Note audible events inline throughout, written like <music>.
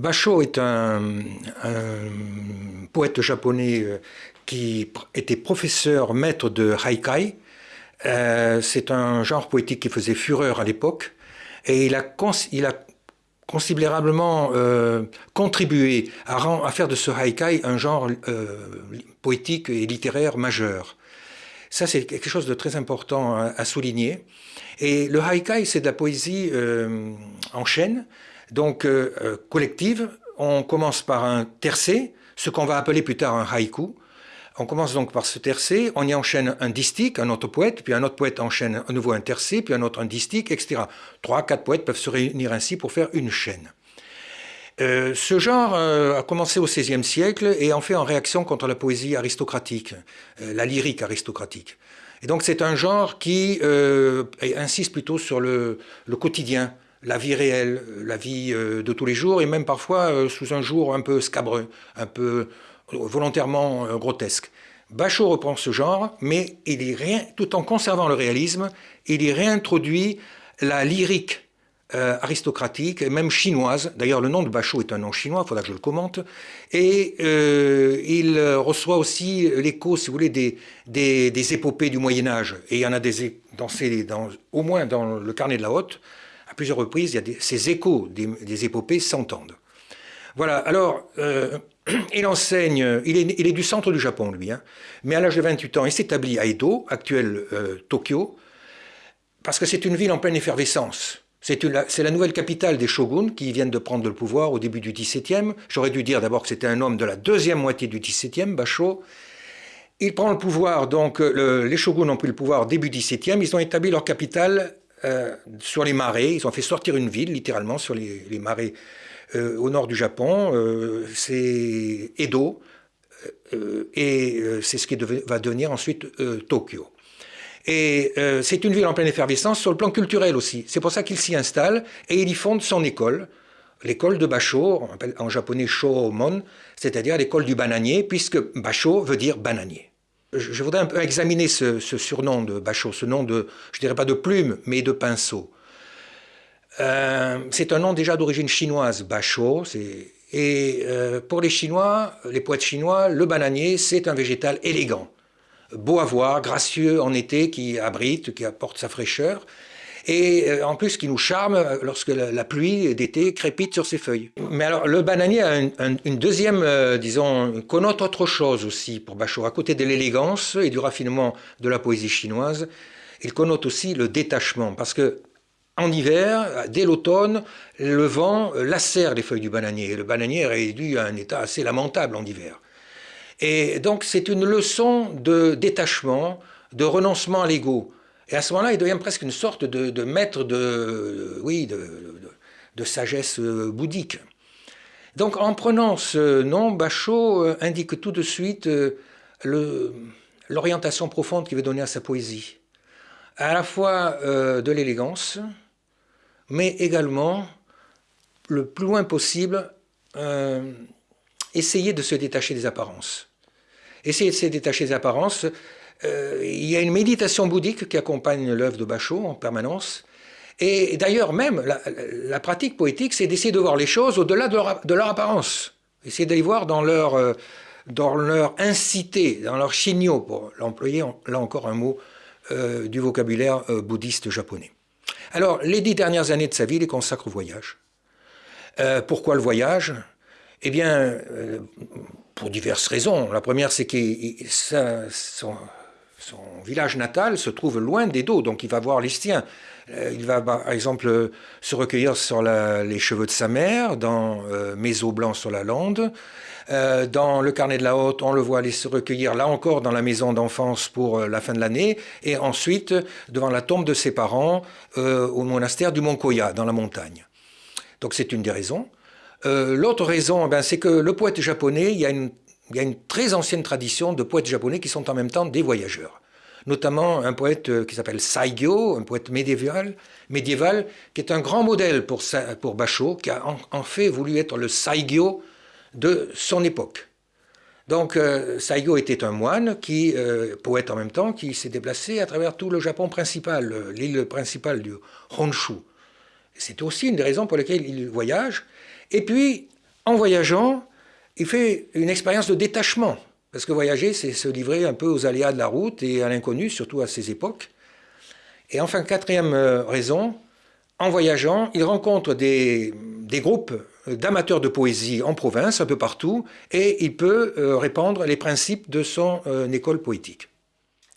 Basho est un, poète japonais euh, qui était professeur maître de haikai. Euh, c'est un genre poétique qui faisait fureur à l'époque et il a, considérablement euh, contribué à, faire de ce haikai un genre poétique et littéraire majeur. Ça, c'est quelque chose de très important à, souligner. Et le haikai, c'est de la poésie en chaîne, donc euh, euh, collective, on commence par un tercé, ce qu'on va appeler plus tard un haïku. On commence donc par ce tercé, on y enchaîne un distique, un autre poète, puis un autre poète enchaîne à nouveau un tercé, puis un autre un distique, etc. Trois, quatre poètes peuvent se réunir ainsi pour faire une chaîne. Euh, ce genre a commencé au XVIe siècle et en fait en réaction contre la poésie aristocratique, la lyrique aristocratique. Et donc c'est un genre qui insiste plutôt sur le quotidien, la vie réelle, la vie euh, de tous les jours, et même parfois euh, sous un jour un peu scabreux, un peu volontairement euh, grotesque. Bachot reprend ce genre, mais il y rien, tout en conservant le réalisme, il y réintroduit la lyrique aristocratique, même chinoise. D'ailleurs, le nom de Bachot est un nom chinois, il faudra que je le commente. Et il reçoit aussi l'écho, si vous voulez, des, épopées du Moyen Âge. Et il y en a des, dans dans, au moins dans le carnet de la Haute, à plusieurs reprises, il y a ces échos des, épopées s'entendent. Voilà, alors, euh, <clears throat> il enseigne, il est, du centre du Japon, lui, hein. mais à l'âge de 28 ans, il s'établit à Edo, actuel euh, Tokyo, parce que c'est une ville en pleine effervescence. C'est la nouvelle capitale des shoguns qui viennent de prendre le pouvoir au début du XVIIe. J'aurais dû dire d'abord que c'était un homme de la deuxième moitié du XVIIe, Basho. Il prend le pouvoir, donc les shoguns ont pris le pouvoir début XVIIe. Ils ont établi leur capitale euh, sur les marais. Ils ont fait sortir une ville, littéralement, sur les, marais euh, au nord du Japon. Euh, c'est Edo. et c'est ce qui va devenir ensuite Tokyo. Et c'est une ville en pleine effervescence sur le plan culturel aussi. C'est pour ça qu'il s'y installe et il y fonde son école, l'école de Basho, en japonais Shomon, c'est-à-dire l'école du bananier, puisque Basho veut dire bananier je voudrais un peu examiner ce, surnom de Bachot, ce nom de, je dirais pas de plume, mais de pinceau. Euh, c'est un nom déjà d'origine chinoise, Bachot. Et euh, pour les Chinois, les poètes chinois, le bananier, c'est un végétal élégant, beau à voir, gracieux en été, qui abrite, qui apporte sa fraîcheur et euh, en plus qui nous charme euh, lorsque la, pluie d'été crépite sur ses feuilles. Mais alors le bananier a une deuxième, euh, disons, connote autre chose aussi pour Bachot. À côté de l'élégance et du raffinement de la poésie chinoise, il connote aussi le détachement, parce que en hiver, dès l'automne, le vent lacère les feuilles du bananier. Et le bananier est réduit à un état assez lamentable en hiver. Et donc c'est une leçon de détachement, de renoncement à l'ego. Et à ce moment-là, il devient presque une sorte de, maître de, oui, de, sagesse euh, bouddhique. Donc en prenant ce nom, Bachot euh, indique tout de suite euh, l'orientation profonde qu'il veut donner à sa poésie. À la fois de l'élégance, mais également, le plus loin possible, essayer de se détacher des apparences. Essayer de se détacher des apparences, euh, il y a une méditation bouddhique qui accompagne l'œuvre de Bachot en permanence. Et d'ailleurs, même, la, pratique poétique, c'est d'essayer de voir les choses au-delà de, leur, apparence. Essayer d'aller voir dans leur, euh, dans leur incité, dans leur chigno, pour l'employer, là encore un mot euh, du vocabulaire bouddhiste japonais. Alors, les dix dernières années de sa vie, il les consacre au voyage. pourquoi le voyage? Eh bien, pour diverses raisons. La première, c'est que son, son village natal se trouve loin d'Edo, donc il va voir les siens. Euh, il va par exemple se recueillir sur les cheveux de sa mère, dans euh, blancs sur la lande. Euh, dans le carnet de la Haute, on le voit aller se recueillir là encore dans la maison d'enfance pour la fin de l'année, et ensuite devant la tombe de ses parents au monastère du Mont Koya, dans la montagne. Donc c'est une des raisons. L'autre raison, ben, c'est que le poète japonais, il y a une il y a une très ancienne tradition de poètes japonais qui sont en même temps des voyageurs. Notamment un poète euh, qui s'appelle Saigyo, un poète médiéval, qui est un grand modèle pour, pour Basho, qui a en, fait voulu être le Saigyo de son époque. Donc euh, Saigyo était un moine, qui, euh, poète en même temps, qui s'est déplacé à travers tout le Japon principal, l'île principale du Honshu. C'est aussi une des raisons pour lesquelles il voyage. Et puis, en voyageant, il fait une expérience de détachement. Parce que voyager, c'est se livrer un peu aux aléas de la route et à l'inconnu, surtout à ces époques. Et enfin, quatrième euh, raison, en voyageant, il rencontre des, groupes d'amateurs de poésie en province, un peu partout, et il peut euh, répandre les principes de son euh, école poétique.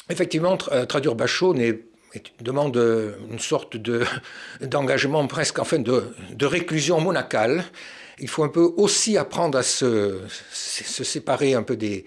Effectivement, traduire Bachot demande une sorte <laughs> d'engagement presque, enfin, de, de réclusion monacale, il faut un peu aussi apprendre à se, séparer un peu des,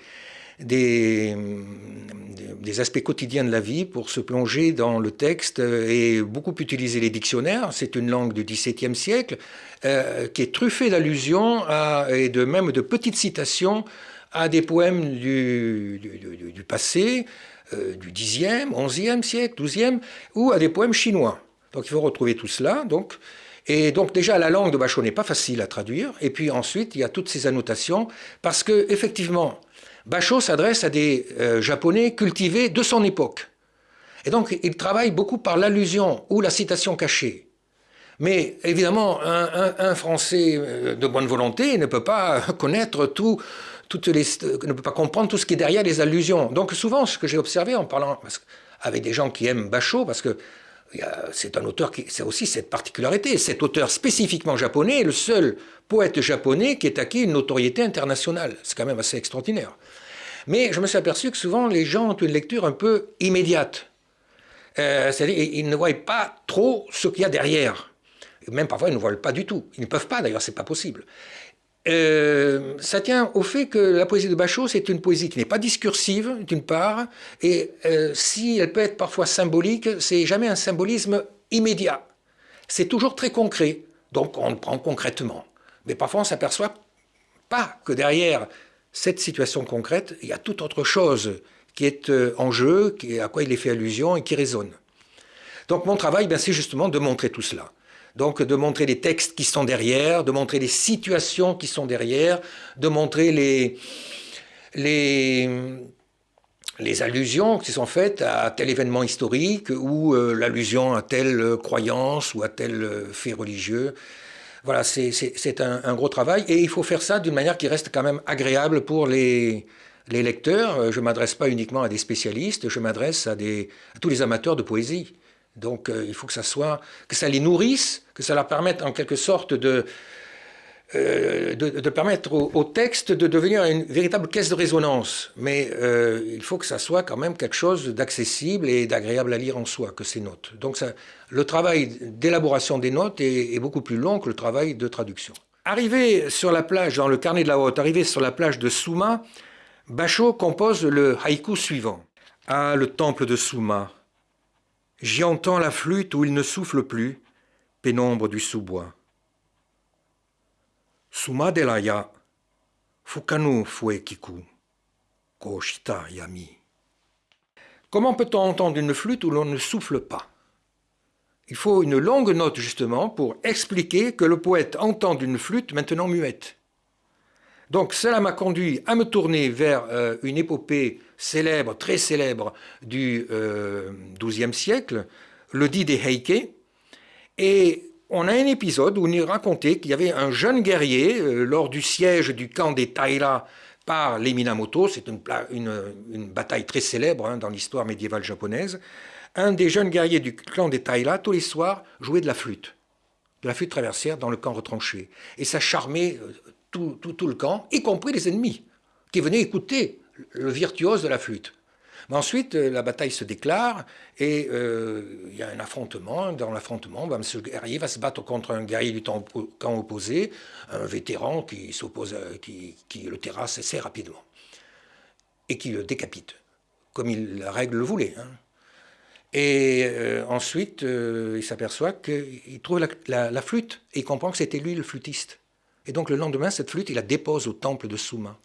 aspects quotidiens de la vie pour se plonger dans le texte et beaucoup utiliser les dictionnaires. C'est une langue du XVIIe siècle euh, qui est truffée d'allusions et de même de petites citations à des poèmes du, du, passé, euh, du Xe, XIe siècle, XIIe, ou à des poèmes chinois. Donc il faut retrouver tout cela. Donc, et donc déjà, la langue de Bachot n'est pas facile à traduire. Et puis ensuite, il y a toutes ces annotations, parce que effectivement, Bachot s'adresse à des euh, Japonais cultivés de son époque. Et donc, il travaille beaucoup par l'allusion ou la citation cachée. Mais évidemment, un, Français euh, de bonne volonté ne peut pas <laughs> connaître tout, toutes les, ne peut pas comprendre tout ce qui est derrière les allusions. Donc souvent, ce que j'ai observé en parlant avec des gens qui aiment Bachot, parce que c'est un auteur qui c'est aussi cette particularité. Cet auteur spécifiquement japonais est le seul poète japonais qui ait acquis une notoriété internationale. C'est quand même assez extraordinaire. Mais je me suis aperçu que souvent les gens ont une lecture un peu immédiate. Euh, c'est-à-dire ils ne voient pas trop ce qu'il y a derrière. Même parfois, ils ne voient pas du tout. Ils ne peuvent pas, d'ailleurs, c'est pas possible. Euh, ça tient au fait que la poésie de Bachot, c'est une poésie qui n'est pas discursive, d'une part, et euh, si elle peut être parfois symbolique, c'est jamais un symbolisme immédiat. C'est toujours très concret, donc on le prend concrètement. Mais parfois on s'aperçoit pas que derrière cette situation concrète, il y a toute autre chose qui est euh, en jeu, à quoi il est fait allusion et qui résonne. Donc mon travail, ben, c'est justement de montrer tout cela. Donc de montrer les textes qui sont derrière, de montrer les situations qui sont derrière, de montrer les, les, allusions qui sont faites à tel événement historique ou euh, l'allusion à telle croyance ou à tel fait religieux. Voilà, c'est un, gros travail et il faut faire ça d'une manière qui reste quand même agréable pour les, les lecteurs. Je ne m'adresse pas uniquement à des spécialistes, je m'adresse à, à tous les amateurs de poésie. Donc euh, il faut que ça soit, que ça les nourrisse, que ça leur permette en quelque sorte de, euh, de, permettre au, texte de devenir une véritable caisse de résonance. Mais euh, il faut que ça soit quand même quelque chose d'accessible et d'agréable à lire en soi, que ces notes. Donc le travail d'élaboration des notes est, est, beaucoup plus long que le travail de traduction. Arrivé sur la plage, dans le carnet de la haute, arrivé sur la plage de Souma, Bachot compose le haïku suivant. Ah, le temple de Souma, J'y entends la flûte où il ne souffle plus, pénombre du sous-bois. Suma delaya, fukanu fuekiku, koshita yami. Comment peut-on entendre une flûte où l'on ne souffle pas? Il faut une longue note justement pour expliquer que le poète entend une flûte maintenant muette. Donc cela m'a conduit à me tourner vers euh, une épopée célèbre, très célèbre du XIIe euh, siècle, le dit des Heike. Et on a un épisode où il racontait qu'il y avait un jeune guerrier euh, lors du siège du camp des Taira par les Minamoto, c'est une, bataille très célèbre hein, dans l'histoire médiévale japonaise. Un des jeunes guerriers du clan des Taira, tous les soirs, jouait de la flûte, de la flûte traversière dans le camp retranché. Et ça charmait tout, le camp, y compris les ennemis, qui venaient écouter le virtuose de la flûte. Mais ensuite, euh, la bataille se déclare et euh, il y a un affrontement. Dans l'affrontement, ben, ce guerrier va se battre contre un guerrier du camp opposé, un vétéran qui, s'oppose, qui, qui, le terrasse assez rapidement et qui le décapite, comme il, la règle le voulait. Hein. Et euh, ensuite, il s'aperçoit qu'il trouve la, la, flûte et il comprend que c'était lui le flûtiste. Et donc le lendemain, cette flûte, il la dépose au temple de Souma.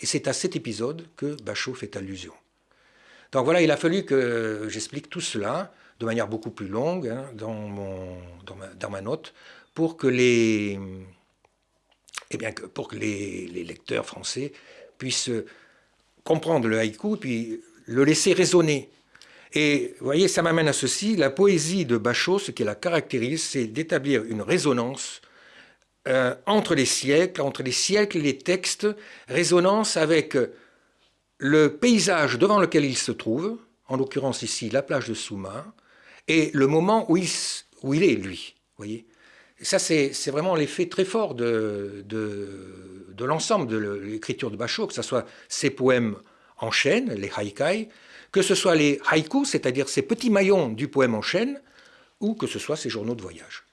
Et c'est à cet épisode que Bachot fait allusion. Donc voilà, il a fallu que j'explique tout cela de manière beaucoup plus longue hein, dans, mon, dans, ma, note pour que les, eh bien, pour que les, lecteurs français puissent comprendre le haïku et puis le laisser résonner. Et vous voyez, ça m'amène à ceci, la poésie de Bachot, ce qui la caractérise, c'est d'établir une résonance euh, entre les siècles, entre les siècles et les textes, résonance avec le paysage devant lequel il se trouve, en l'occurrence ici la plage de Souma, et le moment où il, est, lui. Voyez ça, c'est vraiment l'effet très fort de, l'ensemble de l'écriture de Bachot, que ce soit ses poèmes en chaîne, les haikai, que ce soit les haïkus, c'est-à-dire ces petits maillons du poème en chaîne, ou que ce soit ses journaux de voyage.